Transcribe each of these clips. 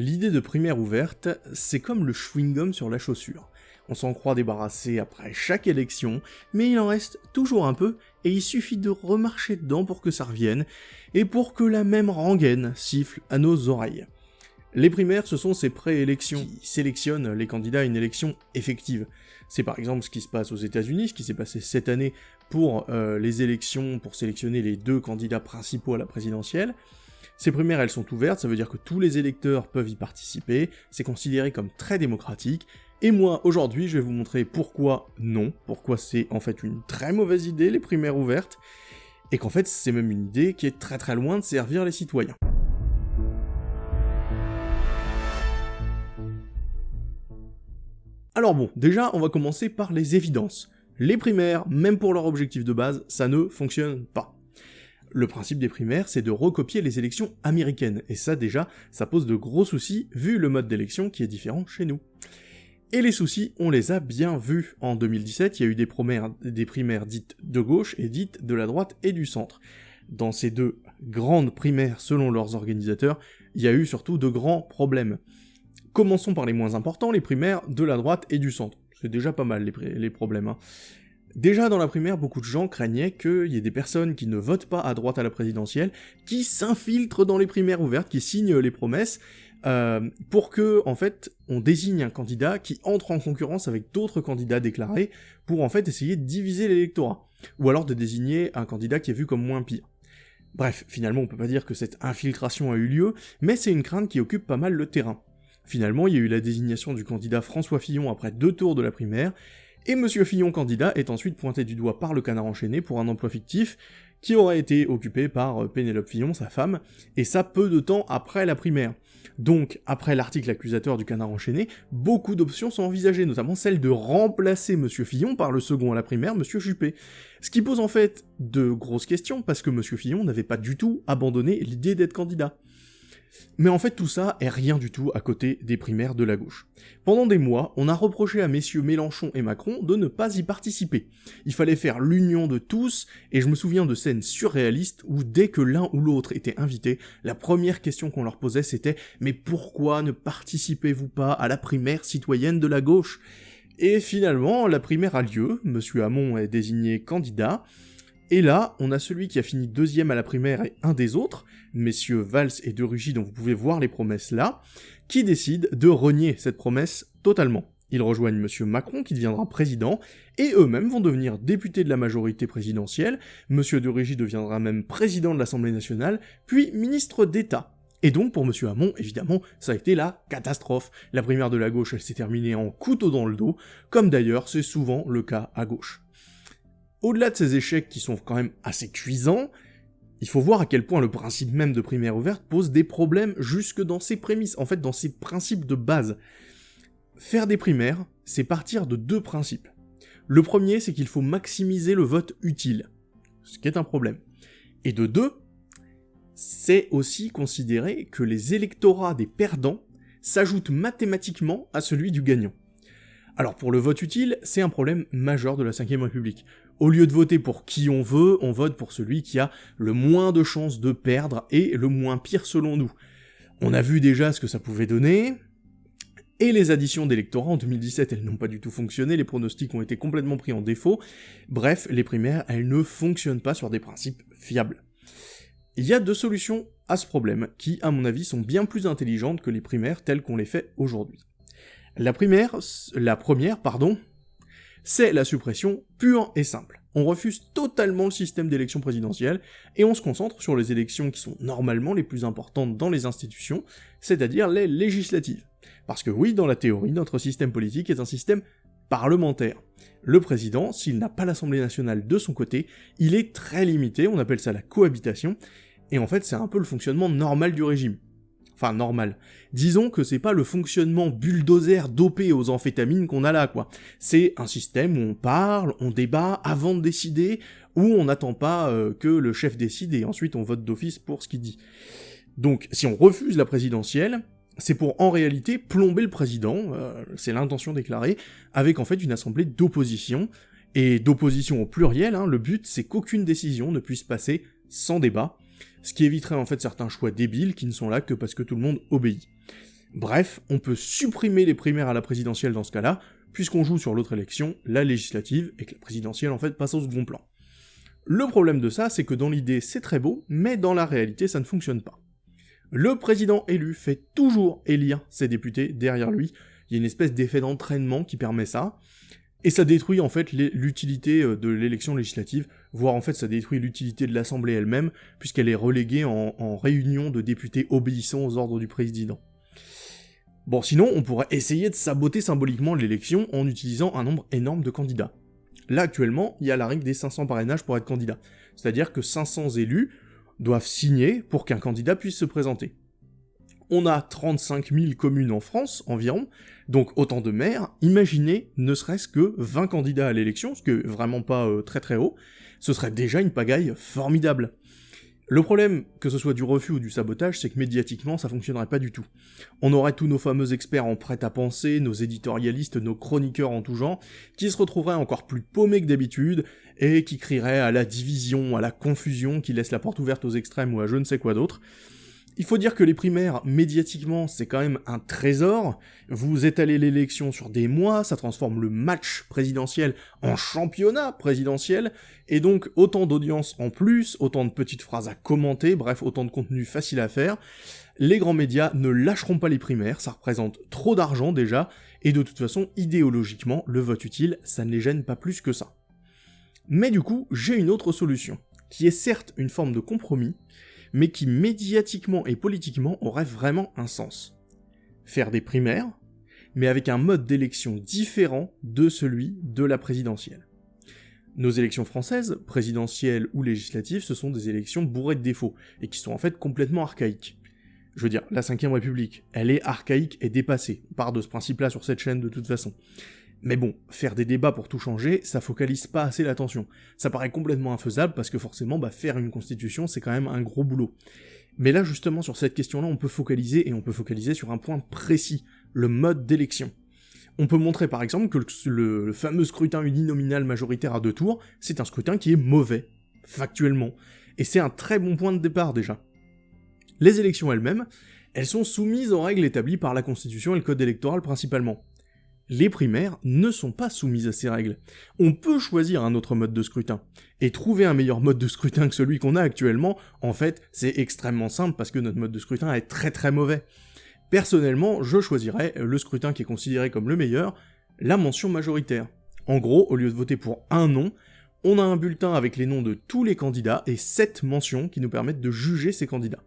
L'idée de primaire ouverte, c'est comme le chewing-gum sur la chaussure. On s'en croit débarrassé après chaque élection, mais il en reste toujours un peu, et il suffit de remarcher dedans pour que ça revienne, et pour que la même rengaine siffle à nos oreilles. Les primaires, ce sont ces préélections qui sélectionnent les candidats à une élection effective. C'est par exemple ce qui se passe aux États-Unis, ce qui s'est passé cette année pour euh, les élections, pour sélectionner les deux candidats principaux à la présidentielle. Ces primaires, elles sont ouvertes, ça veut dire que tous les électeurs peuvent y participer, c'est considéré comme très démocratique, et moi, aujourd'hui, je vais vous montrer pourquoi non, pourquoi c'est en fait une très mauvaise idée, les primaires ouvertes, et qu'en fait, c'est même une idée qui est très très loin de servir les citoyens. Alors bon, déjà, on va commencer par les évidences. Les primaires, même pour leur objectif de base, ça ne fonctionne pas. Le principe des primaires, c'est de recopier les élections américaines, et ça déjà, ça pose de gros soucis vu le mode d'élection qui est différent chez nous. Et les soucis, on les a bien vus. En 2017, il y a eu des, primaires dites de gauche et dites de la droite et du centre. Dans ces deux grandes primaires selon leurs organisateurs, il y a eu surtout de grands problèmes. Commençons par les moins importants, les primaires de la droite et du centre. C'est déjà pas mal les, problèmes. Hein. Déjà dans la primaire, beaucoup de gens craignaient qu'il y ait des personnes qui ne votent pas à droite à la présidentielle, qui s'infiltrent dans les primaires ouvertes, qui signent les promesses, euh, pour que, en fait, on désigne un candidat qui entre en concurrence avec d'autres candidats déclarés, pour en fait essayer de diviser l'électorat, ou alors de désigner un candidat qui est vu comme moins pire. Bref, finalement on peut pas dire que cette infiltration a eu lieu, mais c'est une crainte qui occupe pas mal le terrain. Finalement, il y a eu la désignation du candidat François Fillon après deux tours de la primaire, et Monsieur Fillon candidat est ensuite pointé du doigt par le canard enchaîné pour un emploi fictif qui aurait été occupé par euh, Pénélope Fillon, sa femme, et ça peu de temps après la primaire. Donc, après l'article accusateur du canard enchaîné, beaucoup d'options sont envisagées, notamment celle de remplacer Monsieur Fillon par le second à la primaire, Monsieur Juppé. Ce qui pose en fait de grosses questions, parce que Monsieur Fillon n'avait pas du tout abandonné l'idée d'être candidat. Mais en fait tout ça est rien du tout à côté des primaires de la gauche. Pendant des mois, on a reproché à messieurs Mélenchon et Macron de ne pas y participer. Il fallait faire l'union de tous, et je me souviens de scènes surréalistes où dès que l'un ou l'autre était invité, la première question qu'on leur posait c'était « Mais pourquoi ne participez-vous pas à la primaire citoyenne de la gauche ?» Et finalement, la primaire a lieu, monsieur Hamon est désigné candidat, et là, on a celui qui a fini deuxième à la primaire et un des autres, messieurs Valls et De Rugy, dont vous pouvez voir les promesses là, qui décident de renier cette promesse totalement. Ils rejoignent monsieur Macron, qui deviendra président, et eux-mêmes vont devenir députés de la majorité présidentielle, monsieur De Rugy deviendra même président de l'Assemblée nationale, puis ministre d'État. Et donc, pour monsieur Hamon, évidemment, ça a été la catastrophe. La primaire de la gauche, elle s'est terminée en couteau dans le dos, comme d'ailleurs c'est souvent le cas à gauche. Au-delà de ces échecs qui sont quand même assez cuisants, il faut voir à quel point le principe même de primaire ouverte pose des problèmes jusque dans ses prémices, en fait dans ses principes de base. Faire des primaires, c'est partir de deux principes. Le premier, c'est qu'il faut maximiser le vote utile, ce qui est un problème. Et de deux, c'est aussi considérer que les électorats des perdants s'ajoutent mathématiquement à celui du gagnant. Alors pour le vote utile, c'est un problème majeur de la 5ème République. Au lieu de voter pour qui on veut, on vote pour celui qui a le moins de chances de perdre et le moins pire selon nous. On a vu déjà ce que ça pouvait donner, et les additions d'électorats en 2017, elles n'ont pas du tout fonctionné, les pronostics ont été complètement pris en défaut, bref, les primaires, elles ne fonctionnent pas sur des principes fiables. Il y a deux solutions à ce problème, qui, à mon avis, sont bien plus intelligentes que les primaires telles qu'on les fait aujourd'hui. La primaire, la première, pardon, c'est la suppression pure et simple. On refuse totalement le système d'élection présidentielle, et on se concentre sur les élections qui sont normalement les plus importantes dans les institutions, c'est-à-dire les législatives. Parce que oui, dans la théorie, notre système politique est un système parlementaire. Le président, s'il n'a pas l'Assemblée nationale de son côté, il est très limité, on appelle ça la cohabitation, et en fait c'est un peu le fonctionnement normal du régime. Enfin, normal. Disons que c'est pas le fonctionnement bulldozer dopé aux amphétamines qu'on a là, quoi. C'est un système où on parle, on débat avant de décider, où on n'attend pas euh, que le chef décide et ensuite on vote d'office pour ce qu'il dit. Donc, si on refuse la présidentielle, c'est pour en réalité plomber le président, euh, c'est l'intention déclarée, avec en fait une assemblée d'opposition, et d'opposition au pluriel, hein, le but c'est qu'aucune décision ne puisse passer sans débat, ce qui éviterait en fait certains choix débiles qui ne sont là que parce que tout le monde obéit. Bref, on peut supprimer les primaires à la présidentielle dans ce cas-là, puisqu'on joue sur l'autre élection, la législative, et que la présidentielle en fait passe au second plan. Le problème de ça, c'est que dans l'idée c'est très beau, mais dans la réalité ça ne fonctionne pas. Le président élu fait toujours élire ses députés derrière lui, il y a une espèce d'effet d'entraînement qui permet ça, et ça détruit en fait l'utilité euh, de l'élection législative, voire en fait ça détruit l'utilité de l'Assemblée elle-même, puisqu'elle est reléguée en, réunion de députés obéissant aux ordres du président. Bon, sinon, on pourrait essayer de saboter symboliquement l'élection en utilisant un nombre énorme de candidats. Là, actuellement, il y a la règle des 500 parrainages pour être candidat. C'est-à-dire que 500 élus doivent signer pour qu'un candidat puisse se présenter. On a 35 000 communes en France, environ, donc autant de maires. Imaginez ne serait-ce que 20 candidats à l'élection, ce qui est vraiment pas euh, très très haut. Ce serait déjà une pagaille formidable. Le problème, que ce soit du refus ou du sabotage, c'est que médiatiquement, ça fonctionnerait pas du tout. On aurait tous nos fameux experts en prêt-à-penser, nos éditorialistes, nos chroniqueurs en tout genre, qui se retrouveraient encore plus paumés que d'habitude, et qui crieraient à la division, à la confusion, qui laisse la porte ouverte aux extrêmes ou à je ne sais quoi d'autre. Il faut dire que les primaires, médiatiquement, c'est quand même un trésor. Vous étalez l'élection sur des mois, ça transforme le match présidentiel en championnat présidentiel, et donc autant d'audience en plus, autant de petites phrases à commenter, bref, autant de contenu facile à faire. Les grands médias ne lâcheront pas les primaires, ça représente trop d'argent déjà, et de toute façon, idéologiquement, le vote utile, ça ne les gêne pas plus que ça. Mais du coup, j'ai une autre solution, qui est certes une forme de compromis, mais qui médiatiquement et politiquement aurait vraiment un sens. Faire des primaires, mais avec un mode d'élection différent de celui de la présidentielle. Nos élections françaises, présidentielles ou législatives, ce sont des élections bourrées de défauts, et qui sont en fait complètement archaïques. Je veux dire, la 5 République, elle est archaïque et dépassée, on part de ce principe-là sur cette chaîne de toute façon. Mais bon, faire des débats pour tout changer, ça focalise pas assez l'attention. Ça paraît complètement infaisable parce que forcément, bah, faire une constitution, c'est quand même un gros boulot. Mais là, justement, sur cette question-là, on peut focaliser, et on peut focaliser sur un point précis, le mode d'élection. On peut montrer par exemple que le, le fameux scrutin uninominal majoritaire à deux tours, c'est un scrutin qui est mauvais, factuellement. Et c'est un très bon point de départ déjà. Les élections elles-mêmes, elles sont soumises aux règles établies par la Constitution et le Code électoral principalement les primaires ne sont pas soumises à ces règles. On peut choisir un autre mode de scrutin. Et trouver un meilleur mode de scrutin que celui qu'on a actuellement, en fait, c'est extrêmement simple parce que notre mode de scrutin est très très mauvais. Personnellement, je choisirais le scrutin qui est considéré comme le meilleur, la mention majoritaire. En gros, au lieu de voter pour un nom, on a un bulletin avec les noms de tous les candidats et 7 mentions qui nous permettent de juger ces candidats.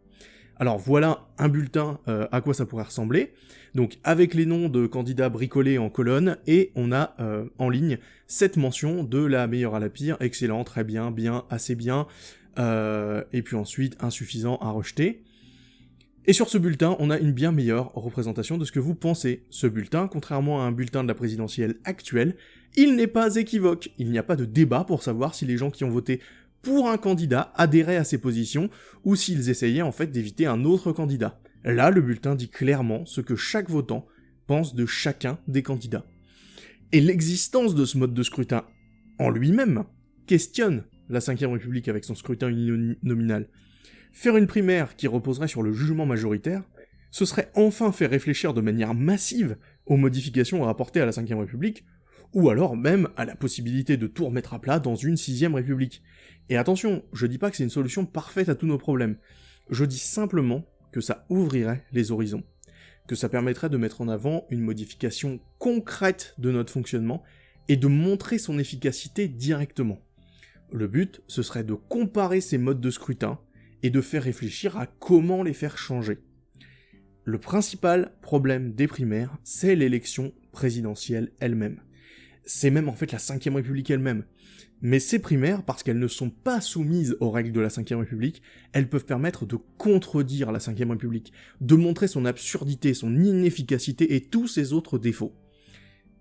Alors voilà un bulletin euh, à quoi ça pourrait ressembler. Donc avec les noms de candidats bricolés en colonne, et on a euh, en ligne cette mention de la meilleure à la pire, excellent, très bien, bien, assez bien, euh, et puis ensuite insuffisant à rejeter. Et sur ce bulletin, on a une bien meilleure représentation de ce que vous pensez. Ce bulletin, contrairement à un bulletin de la présidentielle actuelle, il n'est pas équivoque. Il n'y a pas de débat pour savoir si les gens qui ont voté pour un candidat adhéraient à ses positions, ou s'ils essayaient en fait d'éviter un autre candidat. Là, le bulletin dit clairement ce que chaque votant pense de chacun des candidats. Et l'existence de ce mode de scrutin en lui-même questionne la 5ème République avec son scrutin uninominal. Faire une primaire qui reposerait sur le jugement majoritaire, ce serait enfin faire réfléchir de manière massive aux modifications à apporter à la 5ème République, ou alors même à la possibilité de tout remettre à plat dans une 6ème République. Et attention, je dis pas que c'est une solution parfaite à tous nos problèmes, je dis simplement que ça ouvrirait les horizons, que ça permettrait de mettre en avant une modification concrète de notre fonctionnement et de montrer son efficacité directement. Le but, ce serait de comparer ces modes de scrutin et de faire réfléchir à comment les faire changer. Le principal problème des primaires, c'est l'élection présidentielle elle-même. C'est même en fait la 5ème République elle-même. Mais ces primaires, parce qu'elles ne sont pas soumises aux règles de la 5ème République, elles peuvent permettre de contredire la 5ème République, de montrer son absurdité, son inefficacité et tous ses autres défauts.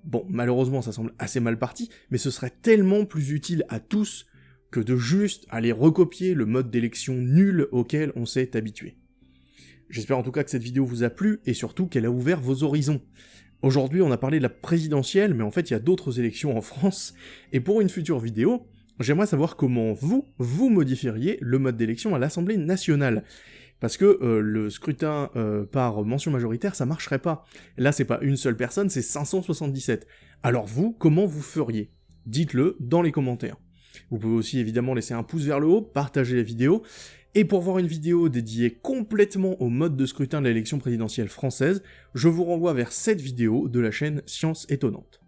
Bon, malheureusement ça semble assez mal parti, mais ce serait tellement plus utile à tous que de juste aller recopier le mode d'élection nul auquel on s'est habitué. J'espère en tout cas que cette vidéo vous a plu, et surtout qu'elle a ouvert vos horizons. Aujourd'hui, on a parlé de la présidentielle, mais en fait, il y a d'autres élections en France, et pour une future vidéo, j'aimerais savoir comment vous, vous modifieriez le mode d'élection à l'Assemblée nationale. Parce que euh, le scrutin euh, par mention majoritaire, ça marcherait pas. Là, c'est pas une seule personne, c'est 577. Alors vous, comment vous feriez? Dites-le dans les commentaires. Vous pouvez aussi évidemment laisser un pouce vers le haut, partager la vidéo, et pour voir une vidéo dédiée complètement au mode de scrutin de l'élection présidentielle française, je vous renvoie vers cette vidéo de la chaîne Science Étonnante.